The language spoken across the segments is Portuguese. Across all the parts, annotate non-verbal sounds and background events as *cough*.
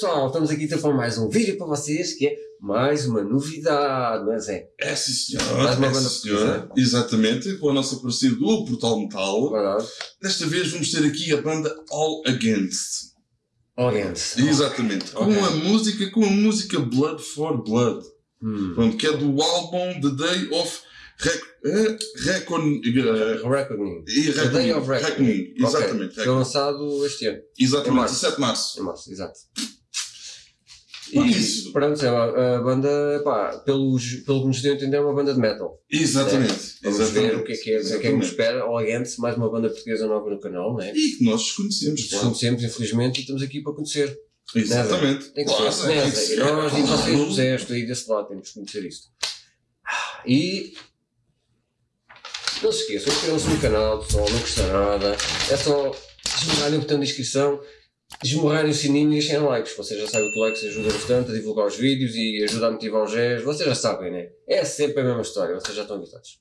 pessoal, estamos aqui então para mais um vídeo para vocês que é mais uma novidade, não é Zé? É sim senhor, Mais uma é, banda. Exatamente, com a nossa parceira do Portal Metal. Verdade. Desta vez vamos ter aqui a banda All Against. Audience. Exatamente, com Ok. a música, com a música Blood for Blood. Hum. Pronto, que é do álbum The Day of Rec eh, Recon eh, Reckoning. e The Day of Reckoning. Reckoning. Exatamente, Ok. Foi Reckoning. lançado este ano, Em Exatamente, março. 17 de março. em março, exato. Por isso. pronto, é uma- a banda, pá, pelos, pelo que nos deu a entender, é uma banda de metal. Exatamente. Vamos exatamente. ver o que é que, é, o que, é que nos espera. Audience, mais uma banda portuguesa nova no canal, não é? E que nós desconhecemos, claro. conhecemos, infelizmente, e estamos aqui para conhecer. Exatamente. Tem que Claro, ser, né, que. Nós e vocês, José, estou aí desse lado, temos que conhecer isto. E não se esqueçam, inscrevam-se no canal, pessoal, não custa nada. É só esmurrarem o botão de inscrição, esmurrarem o sininho e deixem likes. Vocês já sabem que o likes ajuda bastante a divulgar os vídeos e ajuda a motivar os gés. Vocês já sabem, né? É sempre a mesma história, vocês já estão habituados.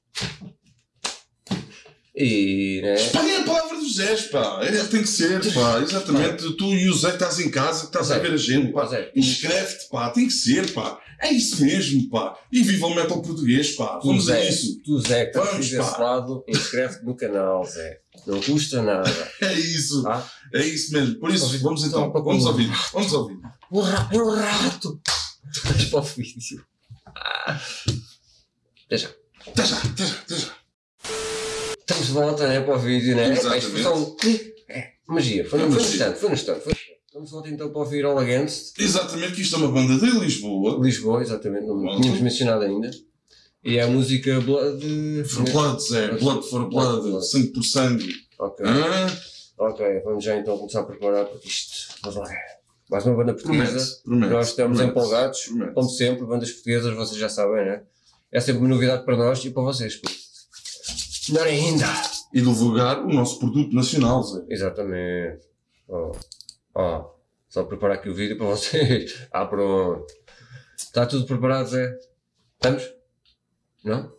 E, né? Espalhem a palavra dos Zés, pá. É, tem que ser, pá. Exatamente. Tu e o Zé que estás em casa, que estás a ver a gente, pá. Inscreve-te, pá. Tem que ser, pá. É isso mesmo, pá. E viva o metal português, pá. Tu, Vamos a Zé, isso. tu, Zé, que estás desse pá. lado, inscreve-te no canal, Zé. Não custa nada. *laughs* É isso. Tá? É isso mesmo. Por isso, vamos então. Vamos ouvir. Vamos ouvir. Um rato, é um rato! Vais para o vídeo. Deixa. Até já, até já, até já. Estamos de volta né, para o vídeo, né? Exatamente. Um clique. É, magia. Foi, É no, foi no magia. instante, foi no instante. Foi. Estamos de volta então para ouvir All Against. Exatamente, que isto é uma banda de Lisboa. Lisboa, exatamente, não Pronto. tínhamos mencionado ainda. E é a música Blood. For Blood, Zé. Blood for Blood. Sangue por sangue. Ok. Hã? Ok, vamos já então começar a preparar porque isto. Vamos lá. Mais uma banda portuguesa. Promete. Promete. Nós estamos promete, empolgados, promete. como sempre, bandas portuguesas, vocês já sabem, né? É sempre uma novidade para nós e para vocês. pô. Melhor ainda! E divulgar o nosso produto nacional, Zé. Exatamente. Ó, ó, só preparar aqui o vídeo para vocês. *laughs* Ah, pronto. Está tudo preparado, Zé? Estamos? Não?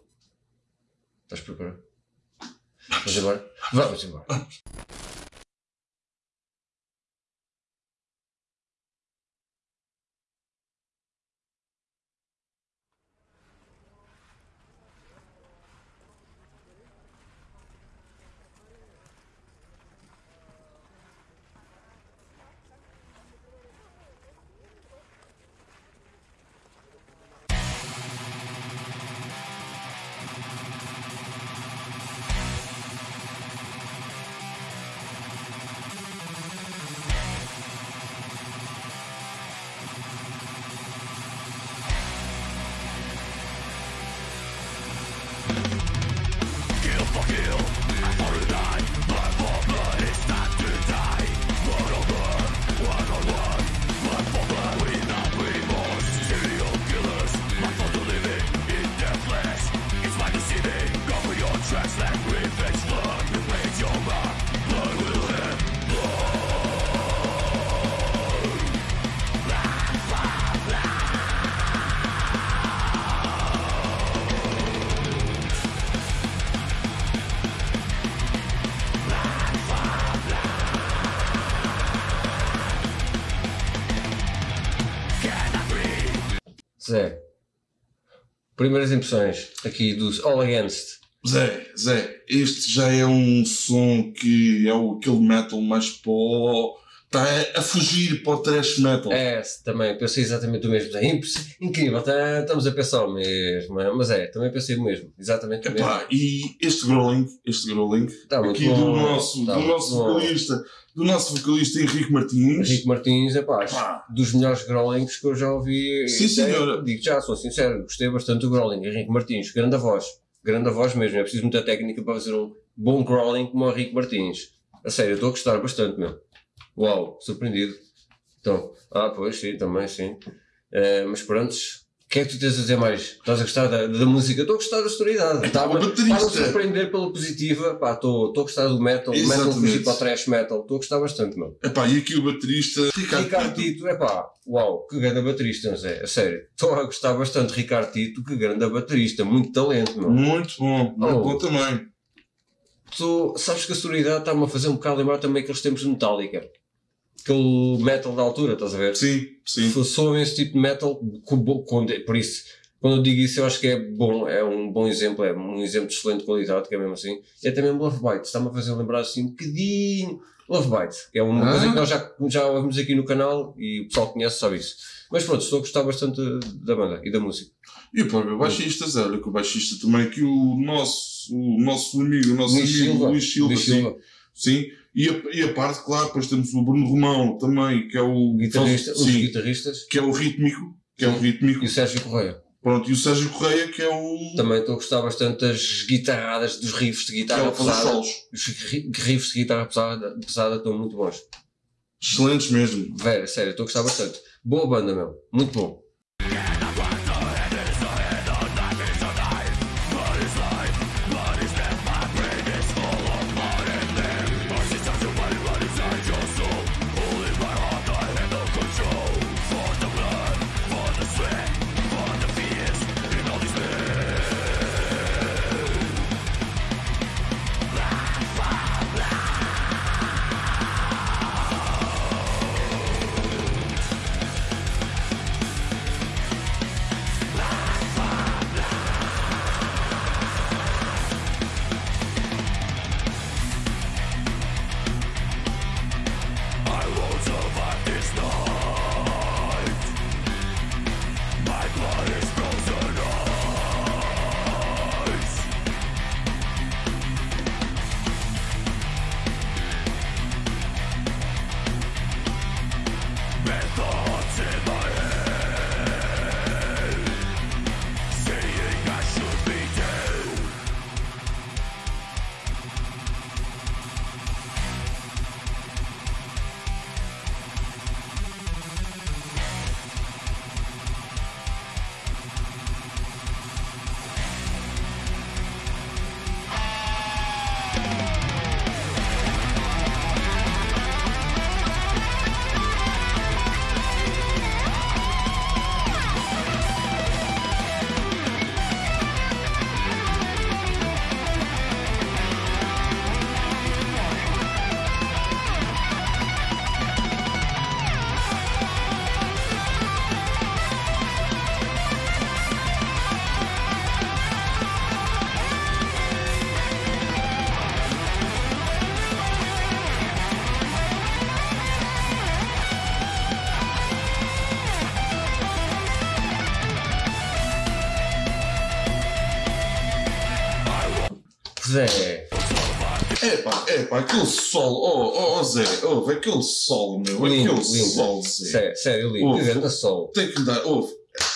Estás preparado? Vamos embora? Vamos embora. Zé, primeiras impressões aqui dos All Against. Zé, Zé, este já é um som que é o, aquele metal mais pó. Está a fugir para o thrash metal. É, também pensei exatamente o mesmo. É incrível, tá- estamos a pensar o mesmo. é, Mas é, também pensei o mesmo. Exatamente o mesmo. Epá, e este growling, este growling, Tá aqui do bom, nosso, tá do nosso bom. vocalista, do nosso vocalista Henrique Martins. Henrique Martins, é pá, dos melhores growlings que eu já ouvi. Sim, senhora. Digo já, sou sincero, gostei bastante do growling. Henrique Martins, grande voz. Grande voz mesmo. É preciso muita técnica para fazer um bom growling como o Henrique Martins. A sério, eu estou a gostar bastante, meu. Uau, surpreendido. Então, ah, pois, sim, também, sim. Eh, mas prontos, o que é que tu tens a dizer mais? Estás a gostar da, da música? Estou a gostar da sonoridade. Baterista. está-me a surpreender pela positiva. Estou a gostar do metal. O metal fugir para o trash metal. Estou a gostar bastante, meu. epá, e aqui o baterista Ricardo, Ricardo Tito. É uau, que grande baterista, Zé, a sério. Estou a gostar bastante Ricardo Tito, que grande baterista, muito talento, meu. Muito bom, muito Oh. bom também. Tu sabes que a sonoridade está-me a fazer um bocado lembrar também aqueles tempos de Metallica. Aquele metal da altura, estás a ver? Sim, sim. Soam esse tipo de metal, com por isso, quando eu digo isso, eu acho que é bom, é um bom exemplo, é um exemplo de excelente qualidade, que é mesmo assim. E é também Love Bite, está-me a fazer lembrar assim um bocadinho. Love Bite, que é uma Ah. coisa que nós já, já ouvimos aqui no canal e o pessoal que conhece sabe isso. Mas pronto, estou a gostar bastante da banda e da música. E o próprio baixista, Zé, olha que o baixista também, que o nosso, o nosso amigo, o nosso Luís amigo Silva. Luís Silva, Luís sim. Silva, sim. E a, e a parte, claro, depois temos o Bruno Romão também, que é o guitarrista, sim, guitarristas, que é o rítmico, que é o rítmico. e o Sérgio Correia. Pronto, e o Sérgio Correia, que é o. Também estou a gostar bastante das guitarradas, dos riffs de que é guitarra o pesada. solos. Os ri- riffs de guitarra pesada, pesada estão muito bons. Excelentes mesmo. Vera, sério, estou a gostar bastante. Boa banda, meu. Muito bom. Zé, É pá, é pá, aquele solo, oh, oh, oh Zé, vê aquele solo, meu, lindo, aquele lindo. solo, Zé. Sério, sério, lindo. Grande sol. Tem que lhe dar, oh,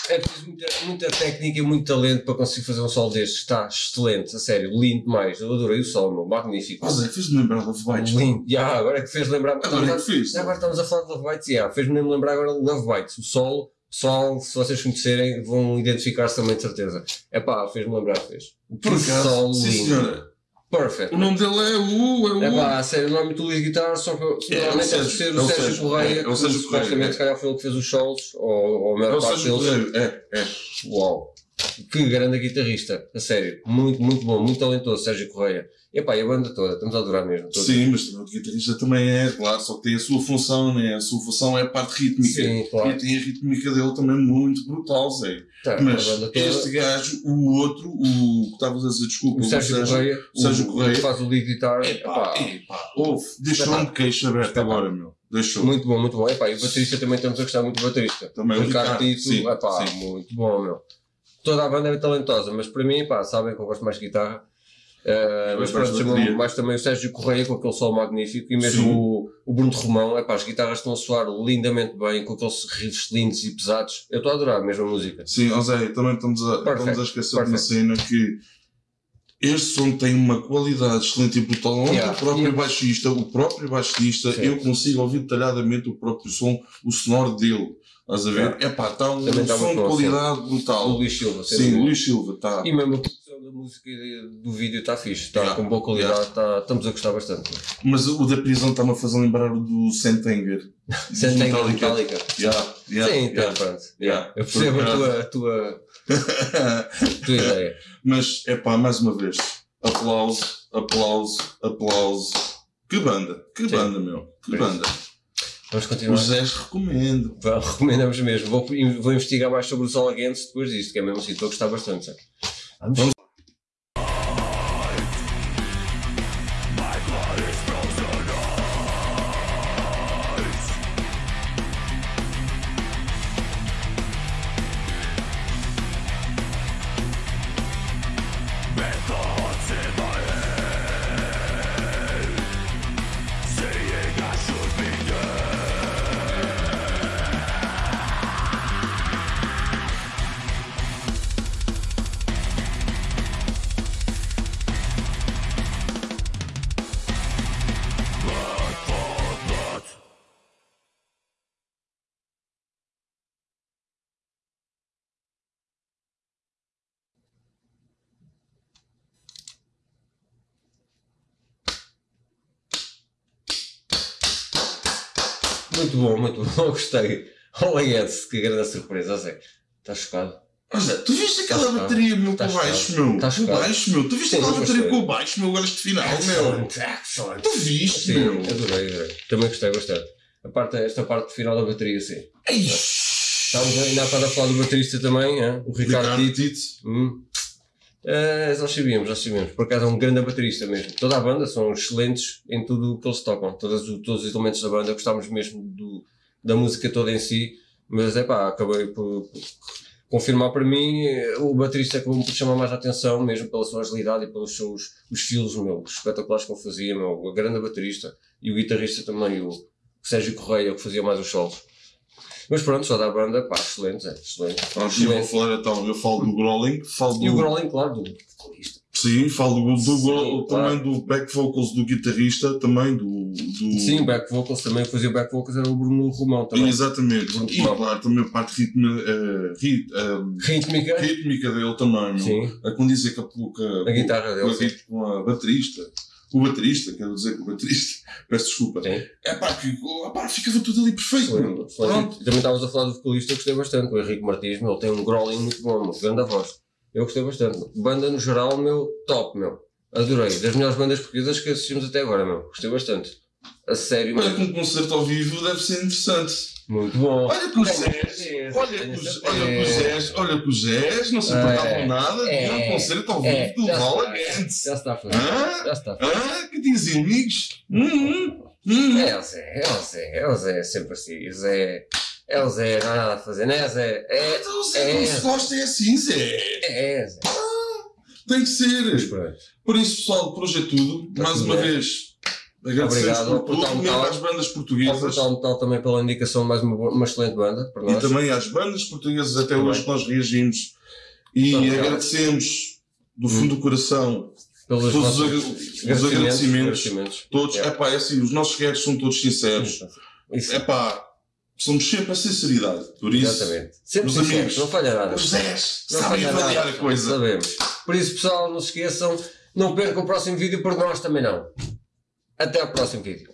É preciso muita, muita técnica e muito talento para conseguir fazer um sol destes. Está excelente, a sério, lindo demais. Eu adorei o sol, meu, magnífico. oh Zé, fez-me lembrar Love Bites. Lindo. Já, agora é que fez lembrar. Agora é que fiz. Já agora estamos a falar de Love Bites, yeah, fez-me lembrar agora Love Bites. O sol, pessoal, se vocês conhecerem, vão identificar-se também de certeza. É pá, fez-me lembrar, fez. Por sol sim senhora. Perfect. O nome dele é o, é o... É pá, a sério, o nome do Luís Guitar, só que É, normalmente é deve Sérgio, ser é o Sérgio Correia, é, é o que Sérgio supostamente Correia, é. se calhar foi ele que fez os solos, ou, ou a é maior parte deles. É, é. Uau! Que grande guitarrista, a sério. Muito, muito bom, muito talentoso, Sérgio Correia. Epá, e a banda toda, estamos a adorar mesmo. todos. Sim, mas o guitarrista também é, claro, só que tem a sua função, né? A sua função é a parte rítmica. Sim, claro. E tem a rítmica dele também muito brutal, Zé. Tá, Mas toda. este gajo, o outro, o que estavas a dizer, desculpa, o Sérgio Correia, o Sérgio Correia. que faz o lead guitar, Epá, epá, ouve, deixou-me de queixa aberta agora, meu. Deixou. muito bom, muito bom. Epá, e o baterista também estamos a gostar muito do baterista. Também o o Ricardo Ricardo, Tito, sim, epá, sim. muito bom, meu. Toda a banda é talentosa, mas para mim, pá, sabem que eu gosto mais de guitarra. Eh, mas pronto, mais também o Sérgio Correia com aquele solo magnífico e mesmo Sim. o, o Bruno Romão, epá, as guitarras estão a soar lindamente bem com aqueles riffs lindos e pesados. Eu estou a adorar mesmo a música. Sim, Zé, também estamos a, Perfect, estamos a esquecer de uma perfect. cena que este som tem uma qualidade excelente e brutal. Onde Yeah, o próprio yeah. baixista, o próprio baixista, Sim. eu consigo ouvir detalhadamente o próprio som, o sonoro dele. Estás a ver? É pá, está um Também tá som de qualidade O brutal. Luís Silva, Sim. Luís Silva, está. E mesmo a música do vídeo está fixe, está Yeah, com boa qualidade, tá- estamos a gostar bastante. Mas o da prisão está-me a fazer lembrar o do Sentenger. *laughs* Tem Metallica. Metallica. Yeah, yeah, Sim, yeah. então pronto. Yeah. Eu percebo a tua, a tua, a tua *laughs* ideia. Mas, é pá, mais uma vez, aplauso, aplauso, aplauso. Que banda, que Sim. banda, meu, que Por isso. banda. Vamos O continuar. Zé recomendo. Vá, Recomendamos mesmo. Vou, vou investigar mais sobre os alaguenses depois disto, que é mesmo assim, estou a gostar bastante. sabe? Vamos. Muito bom, muito bom, *laughs* gostei. Alaguense, que grande surpresa, Zé. Estás chocado? Tu viste aquela Tá chocado. bateria, meu, Tá com baixo, meu? Tá Com chocado. baixo, meu. Tu viste Sim, aquela bateria gostei. com baixo, meu, agora este final, meu? Excellent, excellent. Tu viste, Sim, meu? adorei, adorei. Também gostei bastante. A parte, esta parte final da bateria, sim. Ei, Estávamos ainda a falar do baterista também, hein? o Ricardo, Ricardo Tito. Tito. Hum. Eh, nós sabíamos, nós sabíamos. Por acaso é um grande baterista mesmo. Toda a banda são excelentes em tudo o que eles tocam. Todos, os- todos os elementos da banda. Gostámos mesmo do, da música toda em si. Mas é pá, acabei por, por confirmar para mim eh, o baterista que me chamar mais a atenção, mesmo pela sua agilidade e pelos seus os estilos meu, espetaculares que ele fazia. Meu, o grande baterista e o guitarrista também, o Sérgio Correia, que fazia mais os solos. Mas pronto, só da banda, pá, excelente, é, excelente. Vamos eu vou falar então, eu falo do Growling, falo do. E o Growling, claro, do vocalista. Sim, falo do, do Sim, claro. também do back vocals do guitarrista, também do. do... Sim, back vocals também, fazia back vocals era o Bruno Romão também. Exatamente. Bruno E Romão. claro, também a parte ritma, eh, rit- eh, Rítmica, rítmica dele também, sim, A condizer com a, com a, a guitarra com, dele, a, sim. com a baterista. O baterista, quero dizer que o baterista, *laughs* peço desculpa. Sim. É pá, que oh, pá, ficava tudo ali perfeito. Excelente, excelente. Pronto. Também estavas a falar do vocalista, eu gostei bastante, o Henrique Martins, meu, tem um growling muito bom, meu, grande voz. Eu gostei bastante. Banda no geral, meu, top, meu. Adorei. Das melhores bandas portuguesas que assistimos até agora, meu. Gostei bastante. A sério, Olha, com um concerto ao vivo deve ser interessante. Muito bom. Olha que Zés, olha que tenho os- certeza. olha que os Zés, olha que os Zés não se É, importavam nada de é, um concerto ao vivo é, do está. Gantz. Já está a fazer. Hã? Já está a fazer. Ah, que dizem amigos? Hum, hum, hum. É o Zé, é o Zé, é o Zé, sempre assim. O Zé, é o Zé, não há nada a fazer, não é Zé? É, Então, Zé, é. não se gosta é assim, Zé. é Zé. Tem que ser. Por isso, pessoal, por hoje é tudo. Tá Mais uma vez, agradecemos Obrigado por ao tudo, mesmo às bandas Ao portuguesas Portal Metal também pela indicação de mais uma, uma excelente banda para e nós. também às bandas portuguesas até Também. hoje que nós reagimos. E agradecemos do fundo do coração pelos todos os os agradecimentos. agradecimentos. Todos, é pá, é assim, os nossos reais são todos sinceros. Isso, É pá, somos sempre a sinceridade. Por isso, exatamente. Sempre meus sinceros, amigos, não falha nada. os Zés Não sabem falha avaliar a coisa. Sabemos. Por isso, pessoal, não se esqueçam, não percam o próximo vídeo, por nós também não. Até ao próximo vídeo.